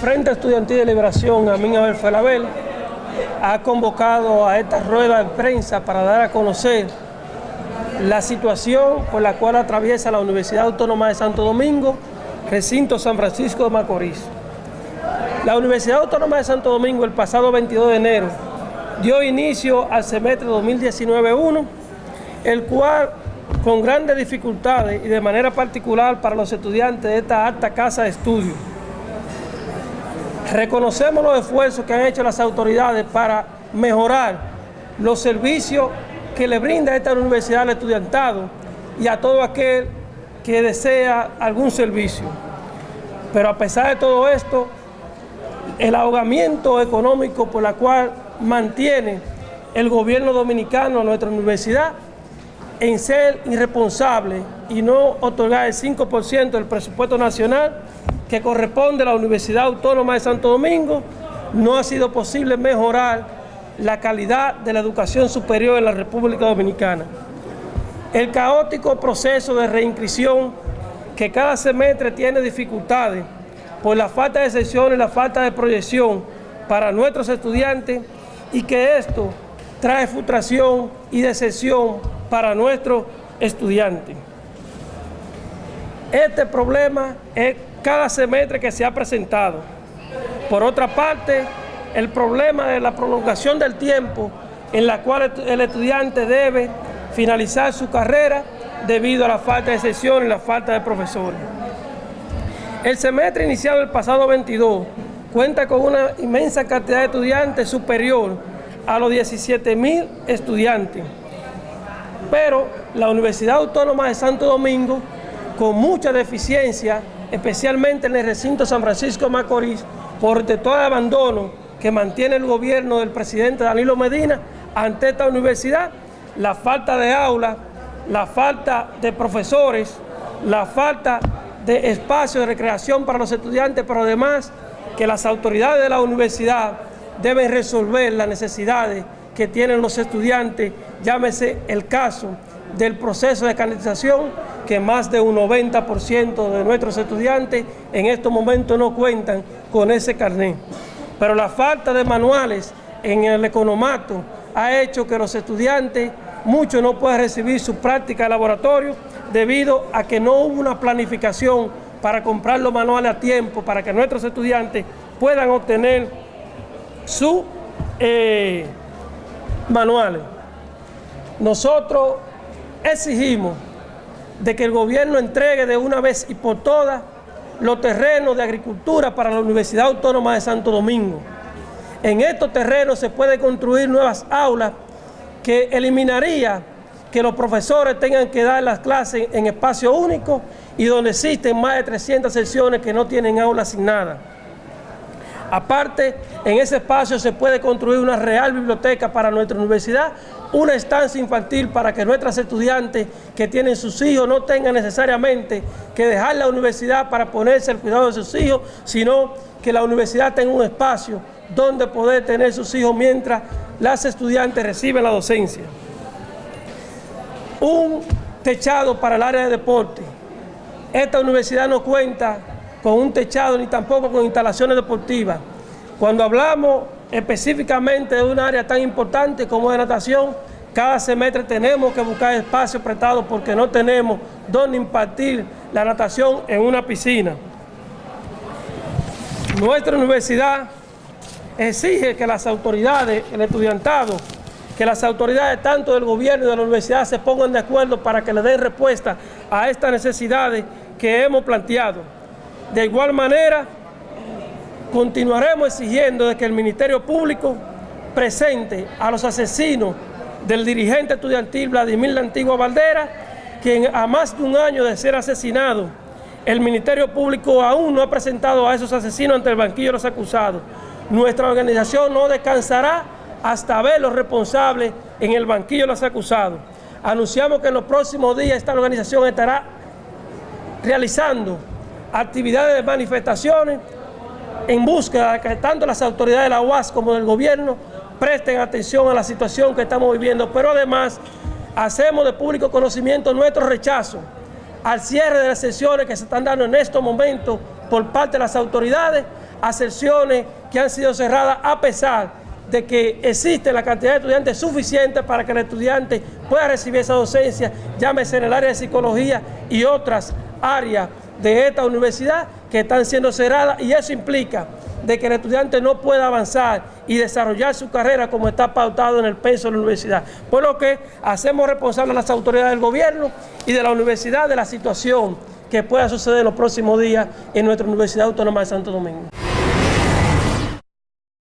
Frente Estudiantil de Liberación, Amin Abel Felabel, ha convocado a esta rueda de prensa para dar a conocer la situación por la cual atraviesa la Universidad Autónoma de Santo Domingo, recinto San Francisco de Macorís. La Universidad Autónoma de Santo Domingo el pasado 22 de enero dio inicio al semestre 2019-1, el cual con grandes dificultades y de manera particular para los estudiantes de esta alta casa de estudio. Reconocemos los esfuerzos que han hecho las autoridades para mejorar los servicios que le brinda esta universidad al estudiantado y a todo aquel que desea algún servicio. Pero a pesar de todo esto, el ahogamiento económico por la cual mantiene el gobierno dominicano a nuestra universidad en ser irresponsable y no otorgar el 5% del presupuesto nacional que corresponde a la Universidad Autónoma de Santo Domingo, no ha sido posible mejorar la calidad de la educación superior en la República Dominicana. El caótico proceso de reinscripción que cada semestre tiene dificultades por la falta de sesiones, la falta de proyección para nuestros estudiantes y que esto trae frustración y decepción para nuestros estudiantes. Este problema es cada semestre que se ha presentado. Por otra parte, el problema de la prolongación del tiempo en la cual el estudiante debe finalizar su carrera debido a la falta de sesiones y la falta de profesores. El semestre iniciado el pasado 22 cuenta con una inmensa cantidad de estudiantes superior a los 17 mil estudiantes. Pero la Universidad Autónoma de Santo Domingo, con mucha deficiencia, especialmente en el recinto San Francisco de Macorís, por todo el abandono que mantiene el gobierno del presidente Danilo Medina ante esta universidad, la falta de aulas, la falta de profesores, la falta de espacio de recreación para los estudiantes, pero además que las autoridades de la universidad deben resolver las necesidades que tienen los estudiantes, llámese el caso del proceso de canalización, que más de un 90% de nuestros estudiantes en estos momentos no cuentan con ese carnet. Pero la falta de manuales en el economato ha hecho que los estudiantes, muchos no puedan recibir su práctica de laboratorio debido a que no hubo una planificación para comprar los manuales a tiempo, para que nuestros estudiantes puedan obtener sus eh, manuales. Nosotros exigimos de que el gobierno entregue de una vez y por todas los terrenos de agricultura para la Universidad Autónoma de Santo Domingo. En estos terrenos se puede construir nuevas aulas que eliminaría que los profesores tengan que dar las clases en espacio único y donde existen más de 300 secciones que no tienen aula asignada. Aparte, en ese espacio se puede construir una real biblioteca para nuestra universidad, una estancia infantil para que nuestros estudiantes que tienen sus hijos no tengan necesariamente que dejar la universidad para ponerse al cuidado de sus hijos, sino que la universidad tenga un espacio donde poder tener sus hijos mientras las estudiantes reciben la docencia. Un techado para el área de deporte. Esta universidad no cuenta con un techado ni tampoco con instalaciones deportivas. Cuando hablamos específicamente de un área tan importante como es natación, cada semestre tenemos que buscar espacios prestados porque no tenemos donde impartir la natación en una piscina. Nuestra universidad exige que las autoridades, el estudiantado, que las autoridades tanto del gobierno y de la universidad se pongan de acuerdo para que le den respuesta a estas necesidades que hemos planteado. De igual manera, continuaremos exigiendo de que el Ministerio Público presente a los asesinos del dirigente estudiantil Vladimir La Antigua Valdera, quien a más de un año de ser asesinado, el Ministerio Público aún no ha presentado a esos asesinos ante el banquillo de los acusados. Nuestra organización no descansará hasta ver los responsables en el banquillo de los acusados. Anunciamos que en los próximos días esta organización estará realizando actividades de manifestaciones en búsqueda de que tanto las autoridades de la UAS como del gobierno presten atención a la situación que estamos viviendo, pero además hacemos de público conocimiento nuestro rechazo al cierre de las sesiones que se están dando en estos momentos por parte de las autoridades, a secciones que han sido cerradas a pesar de que existe la cantidad de estudiantes suficiente para que el estudiante pueda recibir esa docencia, llámese en el área de psicología y otras áreas de esta universidad que están siendo cerradas y eso implica de que el estudiante no pueda avanzar y desarrollar su carrera como está pautado en el peso de la universidad. Por lo que hacemos responsable a las autoridades del gobierno y de la universidad de la situación que pueda suceder en los próximos días en nuestra Universidad Autónoma de Santo Domingo.